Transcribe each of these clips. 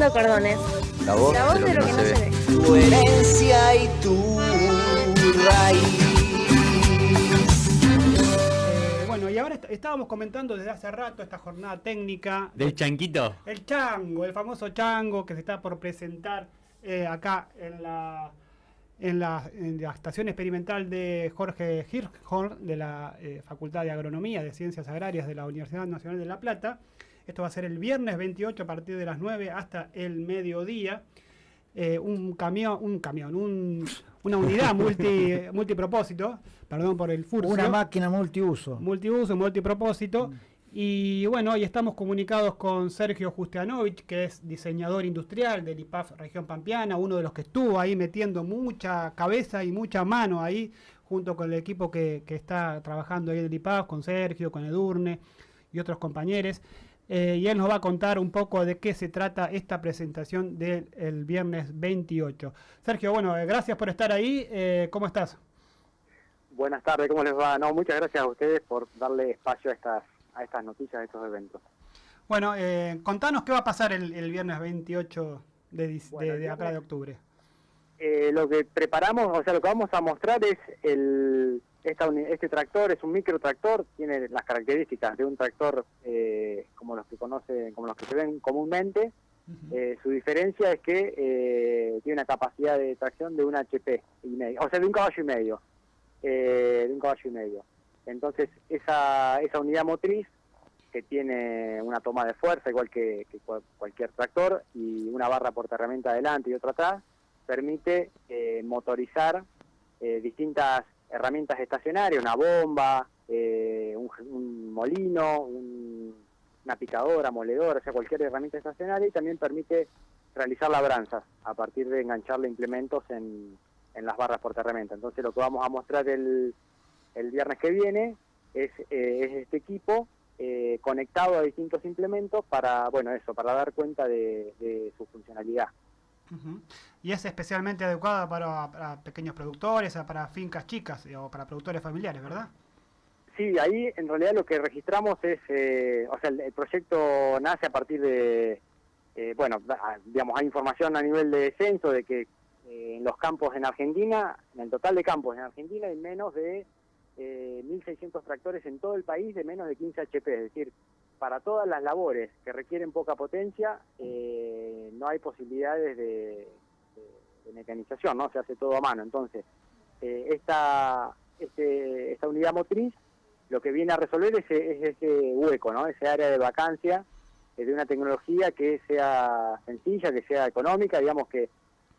Cordones. La voz, La voz de lo que no se ve. Tu herencia y tu raíz. Eh, bueno, y ahora est- estábamos comentando desde hace rato esta jornada técnica Del chanquito. El chango, el famoso chango que se está por presentar eh, acá en la, en, la, en la estación experimental de Jorge Hirschhorn de la eh, Facultad de Agronomía de Ciencias Agrarias de la Universidad Nacional de La Plata. Esto va a ser el viernes 28 a partir de las 9 hasta el mediodía. Eh, un camión, un camión, un- una unidad multi, multipropósito, perdón por el furcio Una máquina multiuso. multiuso, multipropósito. Y bueno, hoy estamos comunicados con Sergio Justianovich, que es diseñador industrial del IPAF Región Pampeana, uno de los que estuvo ahí metiendo mucha cabeza y mucha mano ahí, junto con el equipo que, que está trabajando ahí en el IPAF, con Sergio, con Edurne y otros compañeros. Eh, y él nos va a contar un poco de qué se trata esta presentación del el viernes 28. Sergio, bueno, eh, gracias por estar ahí. Eh, ¿Cómo estás? Buenas tardes, ¿cómo les va? No, muchas gracias a ustedes por darle espacio a estas, a estas noticias, a estos eventos. Bueno, contanos qué va a pasar el, el viernes 28 de, dis- Bueno, de- el de acá de octubre. Lo que preparamos, o sea, lo que vamos a mostrar es el, esta este tractor, es un micro tractor, tiene las características de un tractor eh, como los que conocen, como los que se ven comúnmente. Eh, su diferencia es que eh, tiene una capacidad de tracción de un HP y medio, o sea, de un caballo y medio, eh, de un caballo y medio. Entonces, esa, esa unidad motriz que tiene una toma de fuerza igual que, que cual- cualquier tractor y una barra portaherramienta adelante y otra atrás, permite eh, motorizar eh, distintas herramientas estacionarias, una bomba, eh, un, molino, un- una picadora, moledora, o sea, cualquier herramienta estacionaria y también permite realizar labranzas a partir de engancharle implementos en, en las barras portaherramienta. Entonces lo que vamos a mostrar el, el viernes que viene es, eh, es este equipo eh, conectado a distintos implementos para, bueno, eso, para dar cuenta de su funcionalidad. Y es especialmente adecuada para, para pequeños productores, para fincas chicas eh, o para productores familiares, ¿verdad? Sí, ahí en realidad lo que registramos es, eh, o sea, el, proyecto nace a partir de, eh, bueno, digamos, hay información a nivel de censo de que eh, en los campos en Argentina, en el total de campos en Argentina hay menos de eh, 1.600 tractores en todo el país de menos de 15 HP, es decir, para todas las labores que requieren poca potencia eh, no hay posibilidades de, mecanización, ¿no? Se hace todo a mano. Entonces, eh, esta, este, esta unidad motriz lo que viene a resolver es, es ese hueco, ¿no? Ese área de vacancia eh, de una tecnología que sea sencilla, que sea económica, digamos que,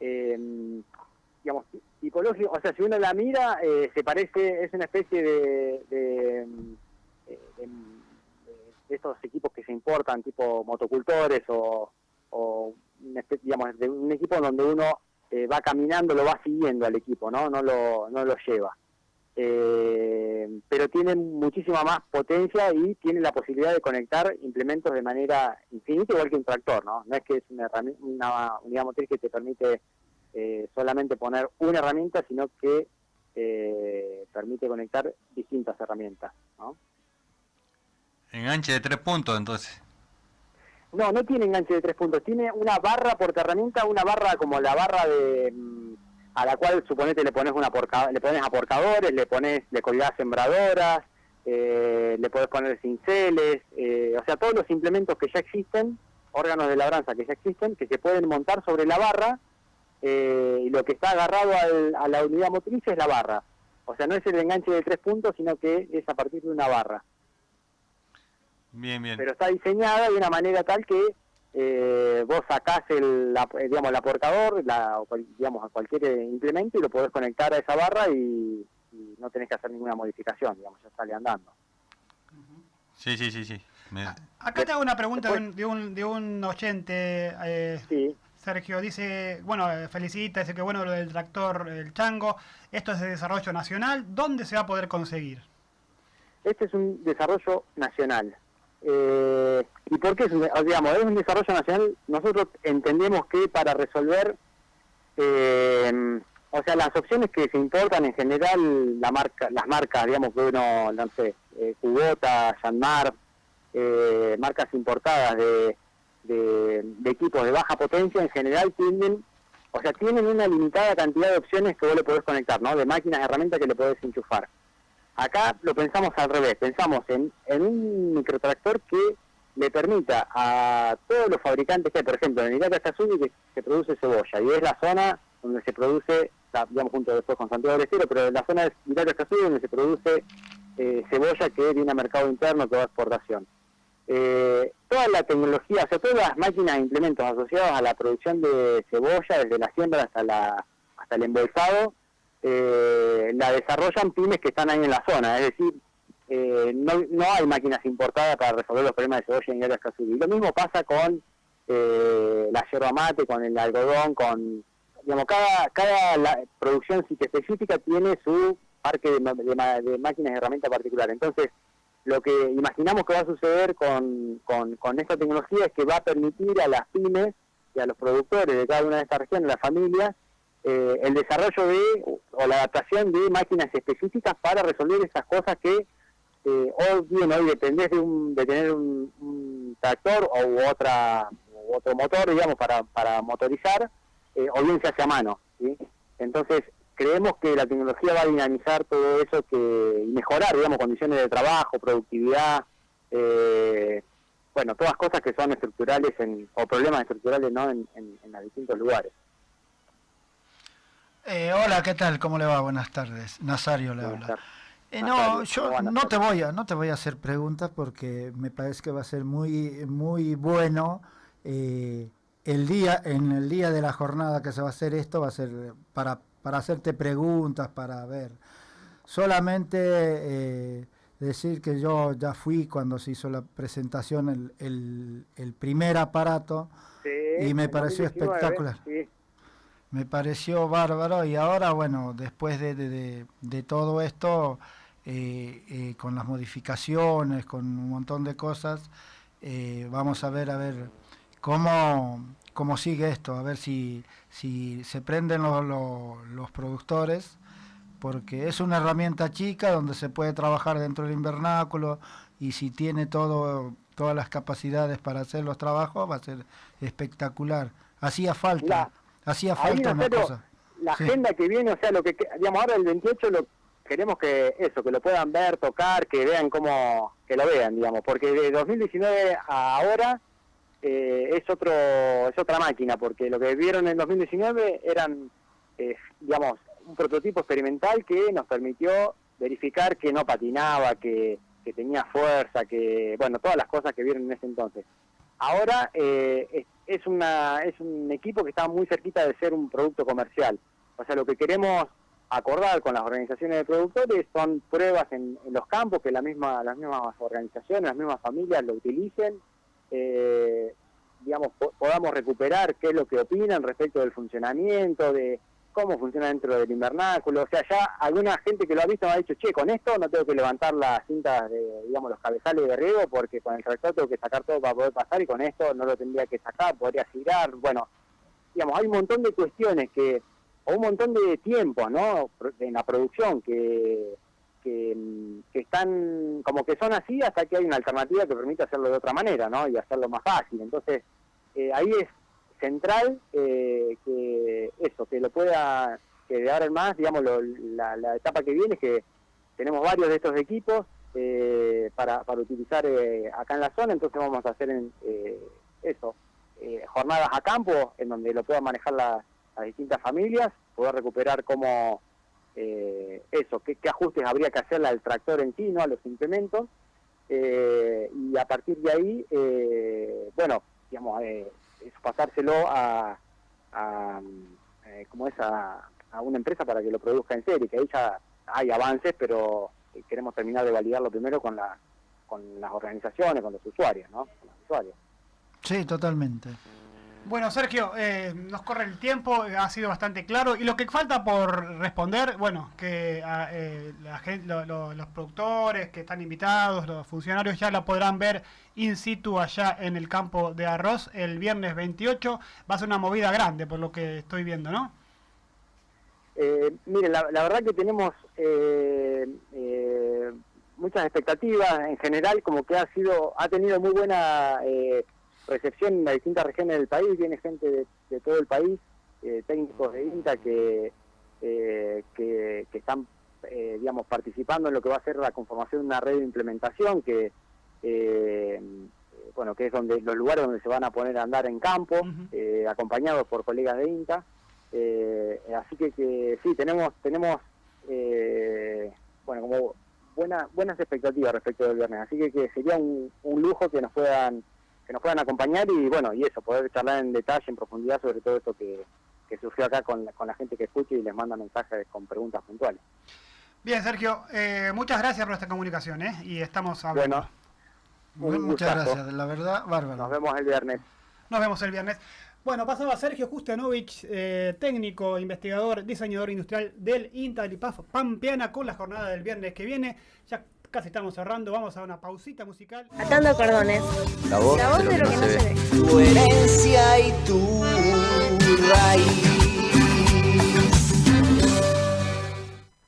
digamos, tipológico, o sea, si uno la mira, se parece, es una especie de estos equipos que se importan, tipo motocultores o, digamos, de un equipo donde uno eh, va caminando, lo va siguiendo al equipo, ¿no? No lo, no lo lleva. Eh, pero tiene muchísima más potencia y tiene la posibilidad de conectar implementos de manera infinita, igual que un tractor, ¿no? No es que es una, una unidad motriz que te permite eh, solamente poner una herramienta, sino que permite conectar distintas herramientas, ¿no? Enganche de tres puntos, entonces. No, no tiene enganche de tres puntos, tiene una barra por herramienta, una barra como la barra de mm, a la cual suponete le pones una porca- le pones aporcadores, le pones, le colgás sembradoras, eh, le podés poner cinceles, eh, o sea todos los implementos que ya existen, órganos de labranza que ya existen, que se pueden montar sobre la barra, eh, y lo que está agarrado al- a la unidad motriz es la barra. O sea, no es el enganche de tres puntos, sino que es a partir de una barra. Bien, bien. pero está diseñada de una manera tal que eh, vos sacás el, la- eh, digamos, el aportador, la, digamos, a cualquier eh, implemento y lo podés conectar a esa barra y, y no tenés que hacer ninguna modificación, digamos, ya sale andando. Sí, sí, sí, sí. Me- Acá te hago una pregunta de un, de un, de un oyente, eh, Sí, Sergio. Dice, bueno, eh, felicita, dice que bueno lo del tractor, el chango. Esto es de desarrollo nacional. ¿Dónde se va a poder conseguir? este es un desarrollo nacional. Eh, ¿Y por qué digamos, es un desarrollo nacional? Nosotros entendemos que para resolver, eh, o sea, las opciones que se importan en general, la marca, las marcas, digamos que uno, no sé, eh, Kubota, Yanmar, eh, marcas importadas de, de, equipos de baja potencia en general tienden, o sea, tienen una limitada cantidad de opciones que vos le podés conectar, ¿no? De máquinas, herramientas que le podés enchufar. Acá lo pensamos al revés, pensamos en, un microtractor que le permita a todos los fabricantes que, por ejemplo, en Irata Kazumi que se produce cebolla y es la zona donde se produce, digamos junto después con Santiago del Estero, pero la zona de Irata Kazumi donde se produce eh, cebolla que viene a mercado interno, que va exportación. Eh, toda la tecnología, o sea, todas las máquinas e implementos asociados a la producción de cebolla, desde la siembra hasta la hasta el embolsado, eh, la desarrollan pymes que están ahí en la zona, es decir, eh, no, no hay máquinas importadas para resolver los problemas de cebolla en áreas. Y lo mismo pasa con eh, la yerba mate, con el algodón, con digamos cada cada la- producción específica tiene su parque de, de de máquinas y herramientas particular. Entonces, lo que imaginamos que va a suceder con, con, con esta tecnología es que va a permitir a las pymes y a los productores de cada una de estas regiones, las familias, eh, el desarrollo de o la adaptación de máquinas específicas para resolver esas cosas que eh, hoy bien hoy dependés de, un, de tener un, tractor o otra otro motor digamos para, para motorizar eh, o bien se hace a mano entonces creemos que la tecnología va a dinamizar todo eso que mejorar digamos condiciones de trabajo productividad eh, bueno todas cosas que son estructurales en, o problemas estructurales no en, en, en los distintos lugares Eh, hola, ¿qué tal? ¿Cómo le va? Buenas tardes. Nazario le habla. Eh, no, ¿cómo yo no te voy a no te voy a hacer preguntas porque me parece que va a ser muy muy bueno eh, el día en el día de la jornada que se va a hacer esto va a ser para para hacerte preguntas para ver solamente eh, decir que yo ya fui cuando se hizo la presentación el, el, el primer aparato Sí, Y me pareció 2019, espectacular. sí. Me pareció bárbaro y ahora, bueno, después de, de- todo esto, eh, eh, con las modificaciones, con un montón de cosas, eh, vamos a ver, a ver cómo, cómo sigue esto, a ver si, si se prenden los, productores, porque es una herramienta chica donde se puede trabajar dentro del invernáculo y si tiene todo, todas las capacidades para hacer los trabajos, va a ser espectacular. Hacía falta. Hacía falta la Sí. agenda que viene, o sea, lo que, que- digamos, ahora el 28 lo queremos que eso, que lo puedan ver, tocar, que vean cómo, que lo vean, digamos, porque de 2019 a ahora eh, es otro, es otra máquina, porque lo que vieron en 2019 eran, eh, digamos, un prototipo experimental que nos permitió verificar que no patinaba, que, que tenía fuerza, que, bueno, todas las cosas que vieron en ese entonces. Ahora eh, es, una es un equipo que está muy cerquita de ser un producto comercial. O sea, lo que queremos acordar con las organizaciones de productores son pruebas en, los campos, que la misma, las mismas organizaciones, las mismas familias lo utilicen, eh, digamos, po- podamos recuperar qué es lo que opinan respecto del funcionamiento, de cómo funciona dentro del invernáculo. O sea, ya alguna gente que lo ha visto me ha dicho, che, con esto no tengo que levantar las cintas, de, digamos, los cabezales de riego, porque con el tractor tengo que sacar todo para poder pasar y con esto no lo tendría que sacar, podría girar. Bueno, digamos, hay un montón de cuestiones que, o un montón de tiempos, ¿no? En la producción que, que, que están, como que son así hasta que hay una alternativa que permite hacerlo de otra manera, ¿no? Y hacerlo más fácil. Entonces, eh, ahí es central eh, que eso, que lo pueda, que de en más, digamos, lo- la, la etapa que viene es que tenemos varios de estos equipos eh, para, para utilizar eh, acá en la zona, entonces vamos a hacer en, eh, eso, eh, jornadas a campo en donde lo puedan manejar la- las distintas familias, poder recuperar cómo eh, eso, qué, qué ajustes habría que hacerle al tractor en sí, no a los implementos, y a partir de ahí, bueno, digamos, eh, es pasárselo a, eh, ¿cómo es? A, a una empresa para que lo produzca en serie, que ahí ya hay avances, pero eh, queremos terminar de validarlo primero con la con las organizaciones, con los usuarios, ¿no? Con los usuarios. Sí, totalmente. Bueno, Sergio, eh, nos corre el tiempo, ha sido bastante claro. Y lo que falta por responder, bueno, que ah, eh, la gen- lo- lo- los productores que están invitados, los funcionarios ya la podrán ver in situ allá en el campo de arroz el viernes 28. Va a ser una movida grande, por lo que estoy viendo, ¿no? Eh, mire, la, la verdad que tenemos eh, muchas expectativas en general, como que ha sido, ha tenido muy buena recepción en las distintas regiones del país, viene gente de, de todo el país, eh, técnicos de INTA que, eh, que, que están eh, digamos, participando en lo que va a ser la conformación de una red de implementación que, eh, bueno, que es donde los lugares donde se van a poner a andar en campo, acompañados por colegas de INTA. Así que, que sí, tenemos, tenemos eh, bueno, como buena, buenas expectativas respecto del viernes. Así que, que sería un, un lujo que nos puedan que nos puedan acompañar y bueno, y eso, poder charlar en detalle, en profundidad sobre todo esto que, que surgió acá con, la- con la gente que escucha y les manda mensajes con preguntas puntuales. Bien, Sergio, eh, muchas gracias por esta comunicación, ¿eh? Y estamos hablando. Bueno, Muy- muchas gustazo. gracias, la verdad, bárbaro. nos vemos el viernes. Nos vemos el viernes. Bueno, pasaba Sergio Justianovich, eh, técnico, investigador, diseñador industrial del INTA IPAF Pampeana con la jornada del viernes que viene. Ya casi estamos cerrando, vamos a una pausita musical. Atando cordones. La voz, La voz de lo que no se ve. Tu herencia y tu raíz.